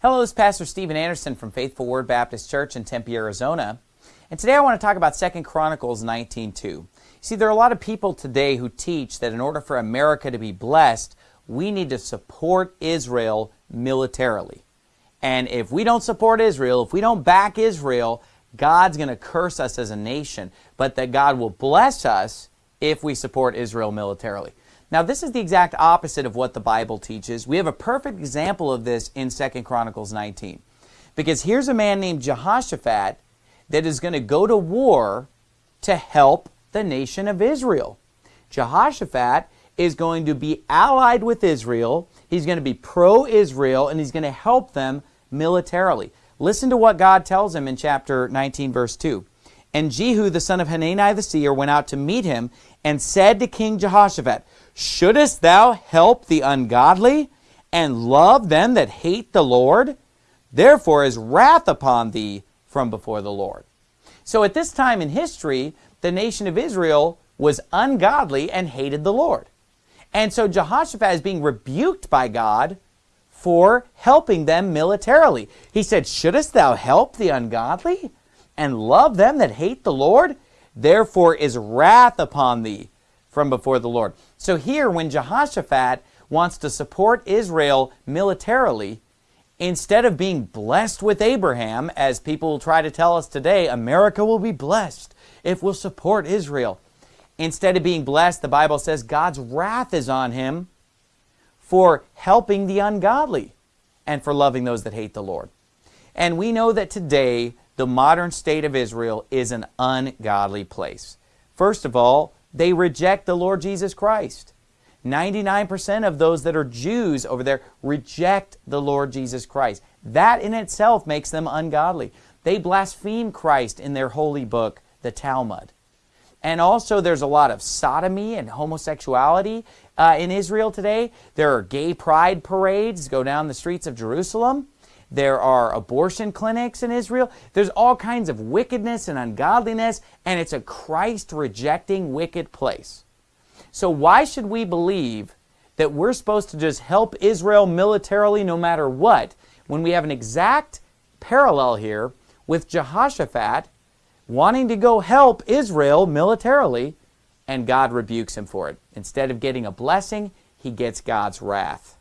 Hello, this is Pastor Steven Anderson from Faithful Word Baptist Church in Tempe, Arizona. And today I want to talk about 2 Chronicles 19.2. See, there are a lot of people today who teach that in order for America to be blessed, we need to support Israel militarily. And if we don't support Israel, if we don't back Israel, God's going to curse us as a nation, but that God will bless us if we support Israel militarily. Now, this is the exact opposite of what the Bible teaches. We have a perfect example of this in 2 Chronicles 19. Because here's a man named Jehoshaphat that is going to go to war to help the nation of Israel. Jehoshaphat is going to be allied with Israel. He's going to be pro-Israel, and he's going to help them militarily. Listen to what God tells him in chapter 19, verse 2. And Jehu, the son of Hanani the seer, went out to meet him and said to King Jehoshaphat, Shouldest thou help the ungodly and love them that hate the Lord? Therefore is wrath upon thee from before the Lord. So at this time in history, the nation of Israel was ungodly and hated the Lord. And so Jehoshaphat is being rebuked by God for helping them militarily. He said, Shouldest thou help the ungodly and love them that hate the Lord? Therefore is wrath upon thee from before the Lord. So here, when Jehoshaphat wants to support Israel militarily, instead of being blessed with Abraham, as people will try to tell us today, America will be blessed if we'll support Israel. Instead of being blessed, the Bible says God's wrath is on him for helping the ungodly and for loving those that hate the Lord. And we know that today, the modern state of Israel is an ungodly place. First of all, they reject the Lord Jesus Christ. 99% of those that are Jews over there reject the Lord Jesus Christ. That in itself makes them ungodly. They blaspheme Christ in their holy book, the Talmud. And also there's a lot of sodomy and homosexuality uh, in Israel today. There are gay pride parades go down the streets of Jerusalem. There are abortion clinics in Israel. There's all kinds of wickedness and ungodliness, and it's a Christ-rejecting wicked place. So why should we believe that we're supposed to just help Israel militarily no matter what when we have an exact parallel here with Jehoshaphat wanting to go help Israel militarily and God rebukes him for it. Instead of getting a blessing, he gets God's wrath.